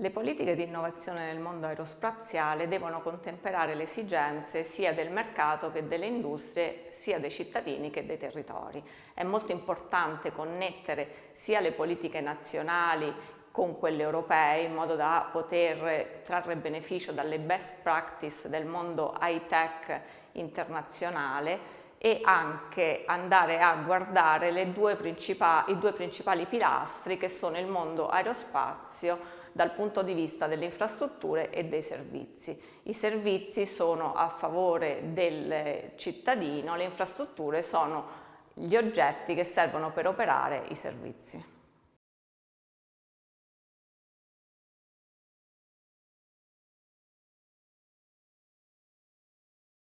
Le politiche di innovazione nel mondo aerospaziale devono contemperare le esigenze sia del mercato che delle industrie, sia dei cittadini che dei territori. È molto importante connettere sia le politiche nazionali con quelle europee in modo da poter trarre beneficio dalle best practice del mondo high tech internazionale e anche andare a guardare due i due principali pilastri che sono il mondo aerospazio dal punto di vista delle infrastrutture e dei servizi. I servizi sono a favore del cittadino, le infrastrutture sono gli oggetti che servono per operare i servizi.